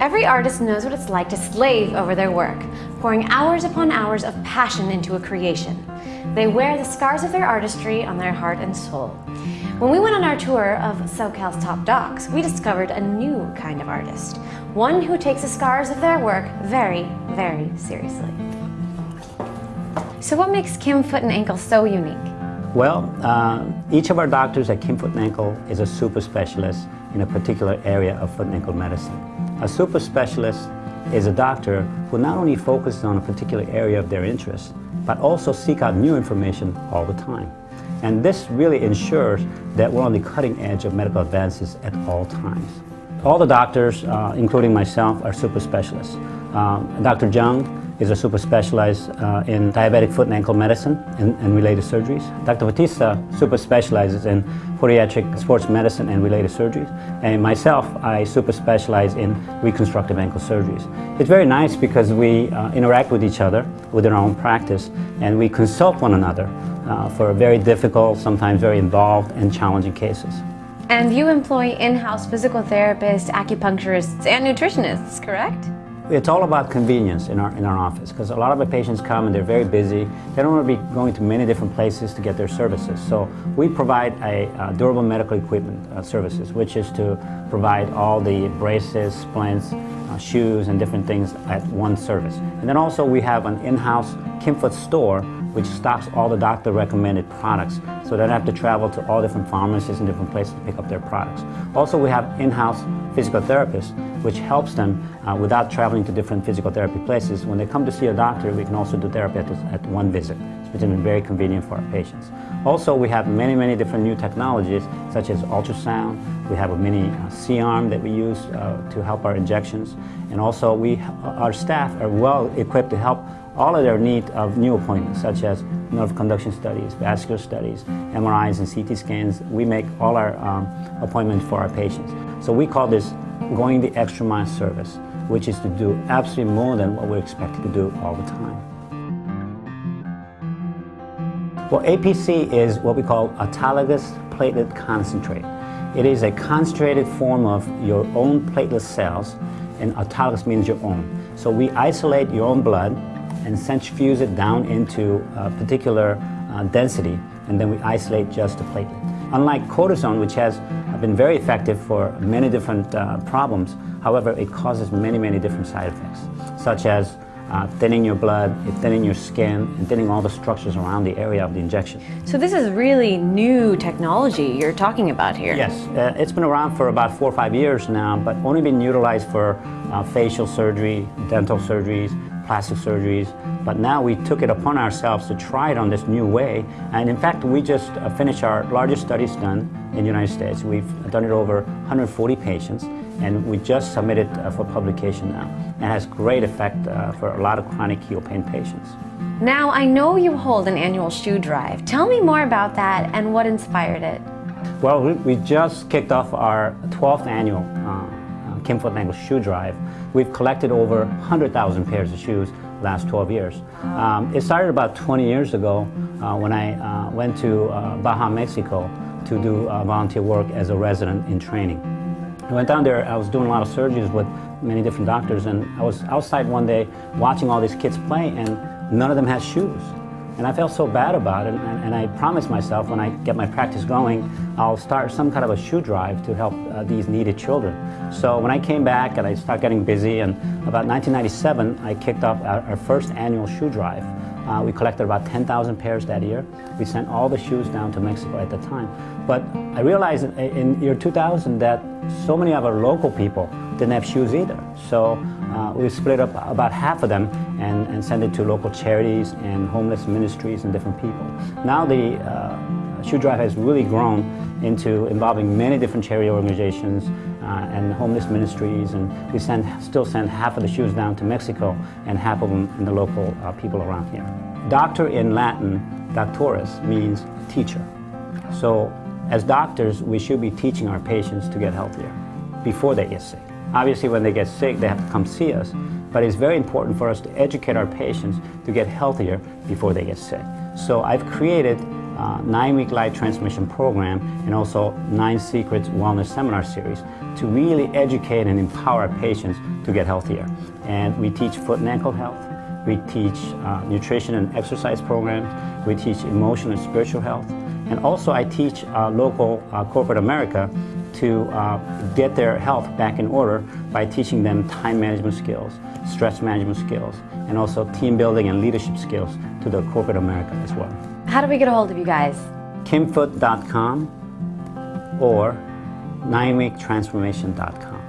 Every artist knows what it's like to slave over their work, pouring hours upon hours of passion into a creation. They wear the scars of their artistry on their heart and soul. When we went on our tour of SoCal's top docs, we discovered a new kind of artist, one who takes the scars of their work very, very seriously. So what makes Kim Foot and Ankle so unique? Well, uh, each of our doctors at Kim Foot and Ankle is a super specialist in a particular area of foot and ankle medicine. A super specialist is a doctor who not only focuses on a particular area of their interest, but also seek out new information all the time. And this really ensures that we're on the cutting edge of medical advances at all times. All the doctors, uh, including myself, are super specialists. Um, Dr. Jung is a super specialized uh, in diabetic foot and ankle medicine and, and, related surgeries. Dr. Batista super specializes in podiatric sports medicine and related surgeries. And myself, I super specialize in reconstructive ankle surgeries. It's very nice because we uh, interact with each other within our own practice and we consult one another uh, for very difficult, sometimes very involved and challenging cases. And you employ in-house physical therapists, acupuncturists, and nutritionists, correct? It's all about convenience in our, in our office because a lot of our patients come and they're very busy. They don't want to be going to many different places to get their services. So we provide a, durable medical equipment uh, services, which is to provide all the braces, splints, shoes, and different things at one service. And then also we have an in-house Kimfoot store which stocks all the doctor recommended products so they don't have to travel to all different pharmacies and different places to pick up their products. Also we have in-house physical therapists which helps them uh, without traveling to different physical therapy places. When they come to see a doctor we can also do therapy at, at one visit. It's been very convenient for our patients. Also we have many many different new technologies such as ultrasound. We have a mini uh, C-arm that we use uh, to help our injections and also we our staff are well equipped to help all of their need of new appointments, such as nerve conduction studies, vascular studies, MRIs and CT scans. We make all our um, appointments for our patients. So we call this going the extra mile service, which is to do absolutely more than what we're expected to do all the time. Well, APC is what we call autologous platelet concentrate. It is a concentrated form of your own platelet cells, and autologous means your own. So we isolate your own blood, and centrifuge it down into a particular uh, density, and then we isolate just the platelet. Unlike cortisone, which has been very effective for many different uh, problems, however, it causes many, many different side effects, such as uh, thinning your blood, thinning your skin, and thinning all the structures around the area of the injection. So this is really new technology you're talking about here. Yes, uh, it's been around for about four or five years now, but only been utilized for uh, facial surgery, dental surgeries, plastic surgeries, but now we took it upon ourselves to try it on this new way. And in fact, we just uh, finished our largest studies done in the United States. We've done it over 140 patients, and we just submitted uh, for publication now. It has great effect uh, for a lot of chronic heel pain patients. Now, I know you hold an annual shoe drive. Tell me more about that and what inspired it. Well, we just kicked off our 12th annual uh, Kim Foot and Ankle Shoe Drive, we've collected over 100,000 pairs of shoes last 12 years. Um, it started about 20 years ago uh, when I uh, went to uh, Baja, Mexico to do uh, volunteer work as a resident in training. I went down there, I was doing a lot of surgeries with many different doctors and I was outside one day watching all these kids play and none of them had shoes. And I felt so bad about it, and, and, I promised myself when I get my practice going, I'll start some kind of a shoe drive to help uh, these needed children. So when I came back and I started getting busy, and about 1997, I kicked off our, our first annual shoe drive. Uh, we collected about 10,000 pairs that year. We sent all the shoes down to Mexico at the time. But I realized in year 2000 that so many of our local people didn't have shoes either. So uh, we split up about half of them and, and sent it to local charities and homeless ministries and different people. Now the uh, shoe drive has really grown into involving many different charity organizations uh, and homeless ministries and we send, still send half of the shoes down to Mexico and half of them in the local uh, people around here. Doctor in Latin, doctorus, means teacher. So as doctors, we should be teaching our patients to get healthier before they get sick. Obviously, when they get sick, they have to come see us, but it's very important for us to educate our patients to get healthier before they get sick. So I've created uh, nine-week life transmission program and also nine secrets wellness seminar series to really educate and empower patients to get healthier. And we teach foot and ankle health. We teach uh, nutrition and exercise programs. We teach emotional and spiritual health. And also I teach uh, local uh, corporate America to uh, get their health back in order by teaching them time management skills, stress management skills, and also team building and leadership skills to the corporate America as well. How do we get a hold of you guys? kimfoot.com or nineweektransformation.com.